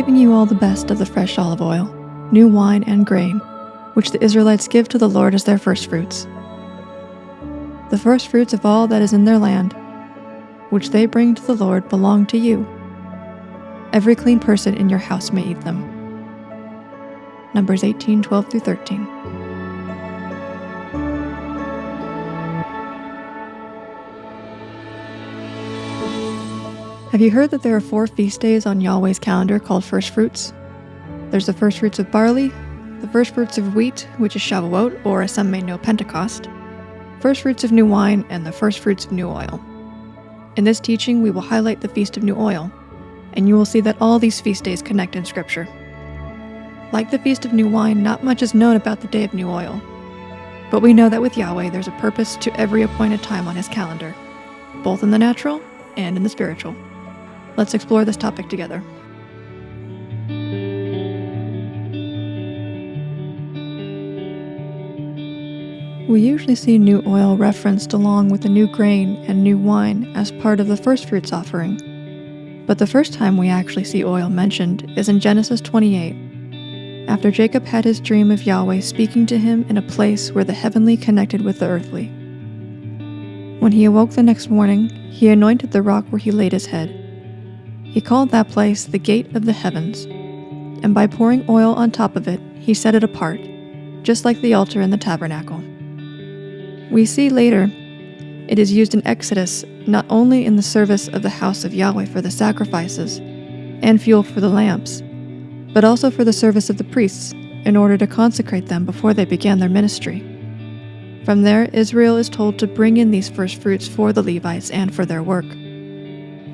giving you all the best of the fresh olive oil, new wine, and grain, which the Israelites give to the Lord as their firstfruits. The firstfruits of all that is in their land, which they bring to the Lord, belong to you. Every clean person in your house may eat them. Numbers 18 12 through 13. Have you heard that there are four feast days on Yahweh's calendar called first fruits? There's the first fruits of barley, the first fruits of wheat, which is Shavuot, or as some may know, Pentecost, first fruits of new wine, and the first fruits of new oil. In this teaching, we will highlight the Feast of New Oil, and you will see that all these feast days connect in Scripture. Like the Feast of New Wine, not much is known about the Day of New Oil. But we know that with Yahweh, there's a purpose to every appointed time on His calendar, both in the natural and in the spiritual. Let's explore this topic together. We usually see new oil referenced along with the new grain and new wine as part of the first fruits offering. But the first time we actually see oil mentioned is in Genesis 28, after Jacob had his dream of Yahweh speaking to him in a place where the heavenly connected with the earthly. When he awoke the next morning, he anointed the rock where he laid his head. He called that place the Gate of the Heavens, and by pouring oil on top of it, he set it apart, just like the altar in the tabernacle. We see later it is used in Exodus not only in the service of the house of Yahweh for the sacrifices and fuel for the lamps, but also for the service of the priests in order to consecrate them before they began their ministry. From there, Israel is told to bring in these first fruits for the Levites and for their work.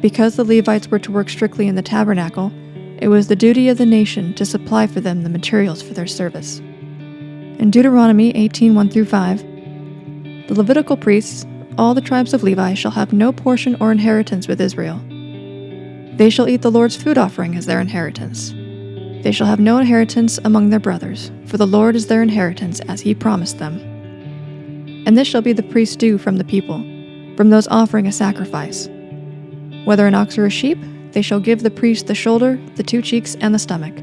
Because the Levites were to work strictly in the tabernacle, it was the duty of the nation to supply for them the materials for their service. In Deuteronomy 18 1 through 5, the Levitical priests, all the tribes of Levi, shall have no portion or inheritance with Israel. They shall eat the Lord's food offering as their inheritance. They shall have no inheritance among their brothers, for the Lord is their inheritance as he promised them. And this shall be the priest's due from the people, from those offering a sacrifice. Whether an ox or a sheep, they shall give the priest the shoulder, the two cheeks, and the stomach.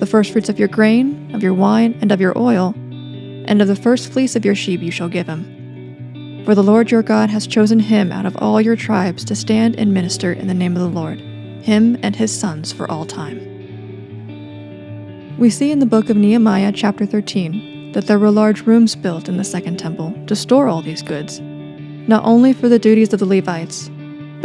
The firstfruits of your grain, of your wine, and of your oil, and of the first fleece of your sheep you shall give him. For the Lord your God has chosen him out of all your tribes to stand and minister in the name of the Lord, him and his sons for all time. We see in the book of Nehemiah, chapter 13, that there were large rooms built in the second temple to store all these goods, not only for the duties of the Levites,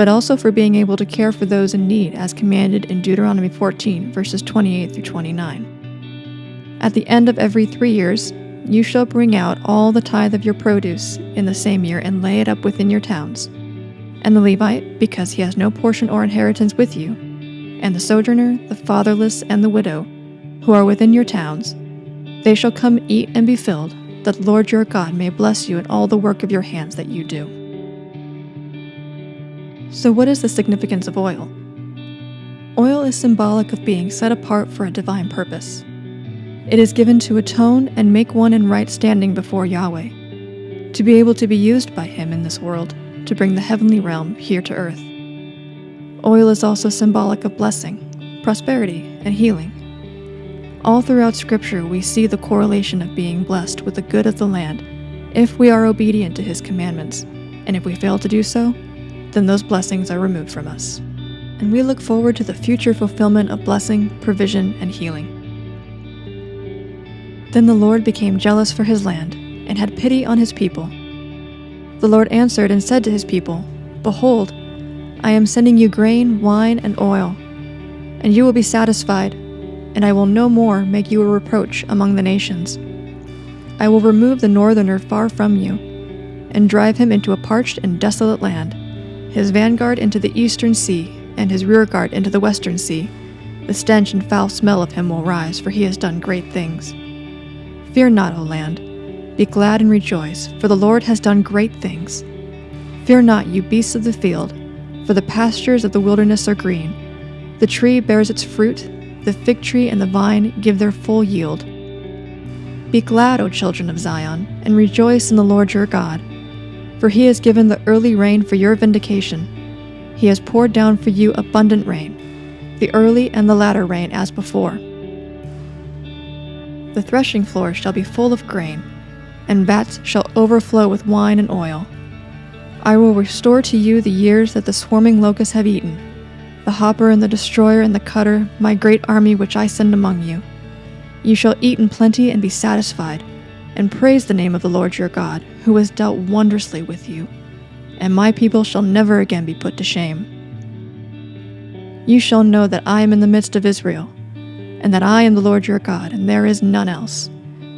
but also for being able to care for those in need as commanded in Deuteronomy 14, verses 28 through 29. At the end of every three years, you shall bring out all the tithe of your produce in the same year and lay it up within your towns. And the Levite, because he has no portion or inheritance with you, and the sojourner, the fatherless, and the widow, who are within your towns, they shall come eat and be filled, that the Lord your God may bless you in all the work of your hands that you do. So, what is the significance of oil? Oil is symbolic of being set apart for a divine purpose. It is given to atone and make one in right standing before Yahweh, to be able to be used by Him in this world to bring the heavenly realm here to earth. Oil is also symbolic of blessing, prosperity, and healing. All throughout Scripture, we see the correlation of being blessed with the good of the land if we are obedient to His commandments, and if we fail to do so, then those blessings are removed from us. And we look forward to the future fulfillment of blessing, provision, and healing. Then the Lord became jealous for his land, and had pity on his people. The Lord answered and said to his people, Behold, I am sending you grain, wine, and oil, and you will be satisfied, and I will no more make you a reproach among the nations. I will remove the northerner far from you, and drive him into a parched and desolate land, his vanguard into the eastern sea, and his rearguard into the western sea. The stench and foul smell of him will rise, for he has done great things. Fear not, O land. Be glad and rejoice, for the Lord has done great things. Fear not, you beasts of the field, for the pastures of the wilderness are green. The tree bears its fruit, the fig tree and the vine give their full yield. Be glad, O children of Zion, and rejoice in the Lord your God. For he has given the early rain for your vindication. He has poured down for you abundant rain. the early and the latter rain as before. The threshing floor shall be full of grain, and vats shall overflow with wine and oil. I will restore to you the years that the swarming locusts have eaten, the hopper and the destroyer and the cutter, my great army which I send among you. You shall eat in plenty and be satisfied, and praise the name of the Lord your God, who has dealt wondrously with you, and my people shall never again be put to shame. You shall know that I am in the midst of Israel, and that I am the Lord your God, and there is none else,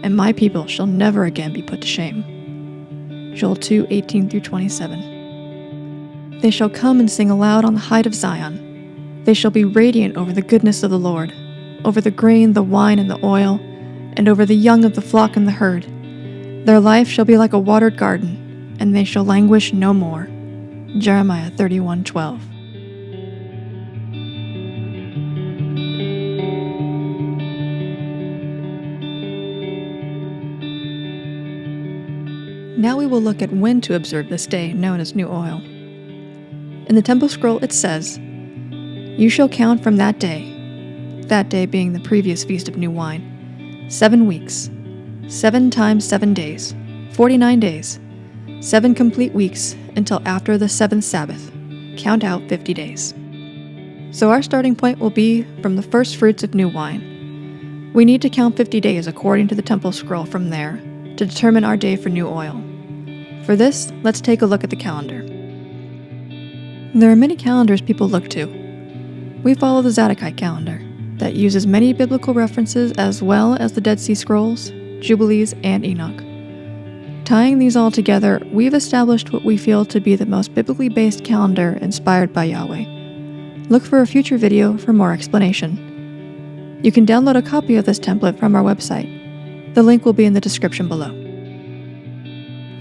and my people shall never again be put to shame. Joel 2 18 through 27. They shall come and sing aloud on the height of Zion. They shall be radiant over the goodness of the Lord, over the grain, the wine, and the oil, and over the young of the flock and the herd. Their life shall be like a watered garden, and they shall languish no more. Jeremiah 31 12. Now we will look at when to observe this day known as New Oil. In the Temple Scroll it says, You shall count from that day, that day being the previous Feast of New Wine, seven weeks, seven times seven days, forty nine days, seven complete weeks until after the seventh Sabbath. Count out fifty days. So our starting point will be from the first fruits of new wine. We need to count 50 days according to the Temple Scroll from there to determine our day for new oil. For this, let's take a look at the calendar. There are many calendars people look to. We follow the Zadokite calendar, that uses many biblical references as well as the Dead Sea Scrolls, Jubilees, and Enoch. Tying these all together, we've established what we feel to be the most biblically based calendar inspired by Yahweh. Look for a future video for more explanation. You can download a copy of this template from our website. The link will be in the description below.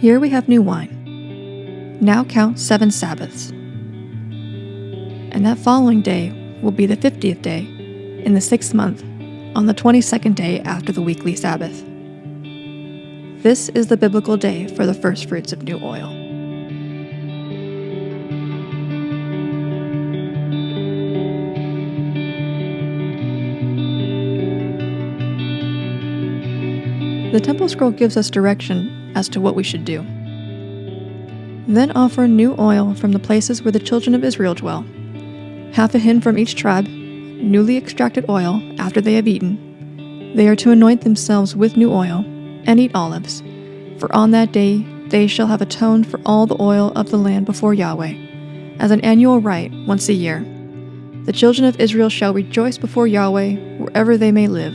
Here we have new wine. Now count seven Sabbaths. And that following day will be the 50th day in the sixth month, on the 22nd day after the weekly Sabbath. This is the biblical day for the first fruits of new oil. The Temple Scroll gives us direction as to what we should do. Then offer new oil from the places where the children of Israel dwell, half a hin from each tribe, newly extracted oil after they have eaten. They are to anoint themselves with new oil and eat olives, for on that day they shall have atoned for all the oil of the land before Yahweh, as an annual rite once a year. The children of Israel shall rejoice before Yahweh wherever they may live.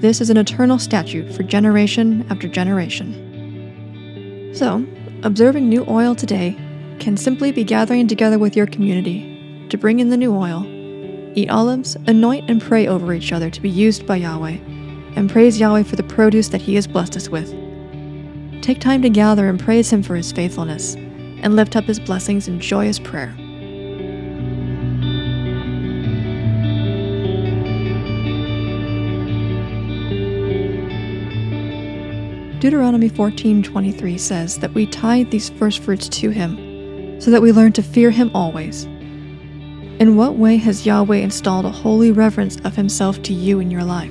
This is an eternal statute for generation after generation. So, observing new oil today can simply be gathering together with your community to bring in the new oil, eat olives, anoint and pray over each other to be used by Yahweh, and praise Yahweh for the produce that He has blessed us with. Take time to gather and praise Him for His faithfulness, and lift up His blessings in joyous prayer. Deuteronomy 14:23 says that we tithe these first fruits to him so that we learn to fear him always. In what way has Yahweh installed a holy reverence of himself to you in your life?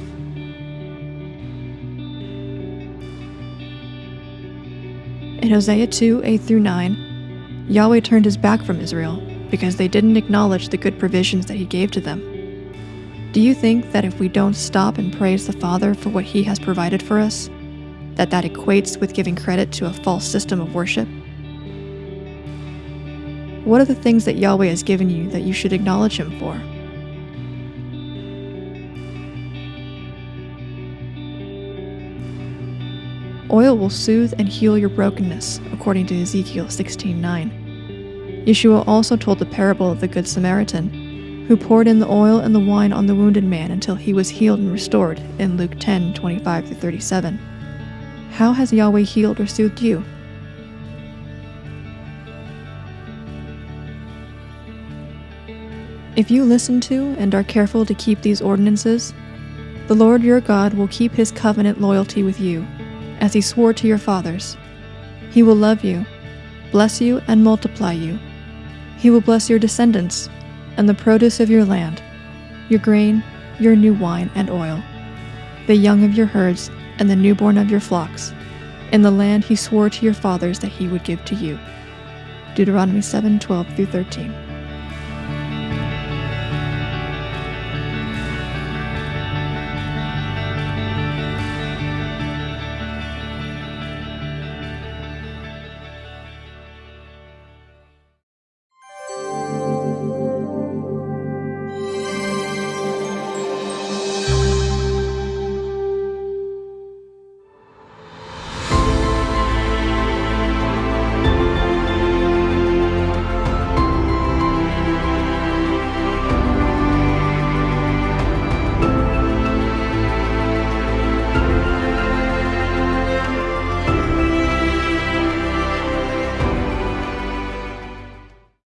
In Hosea 2 8 through 9, Yahweh turned his back from Israel because they didn't acknowledge the good provisions that he gave to them. Do you think that if we don't stop and praise the Father for what he has provided for us, that that equates with giving credit to a false system of worship? What are the things that Yahweh has given you that you should acknowledge Him for? Oil will soothe and heal your brokenness, according to Ezekiel 16:9. Yeshua also told the parable of the Good Samaritan, who poured in the oil and the wine on the wounded man until he was healed and restored in Luke 10:25 37. How has Yahweh healed or soothed you? If you listen to and are careful to keep these ordinances, the Lord your God will keep his covenant loyalty with you, as he swore to your fathers. He will love you, bless you, and multiply you. He will bless your descendants and the produce of your land, your grain, your new wine and oil, the young of your herds, and the newborn of your flocks, in the land he swore to your fathers that he would give to you. Deuteronomy 7 12 through 13.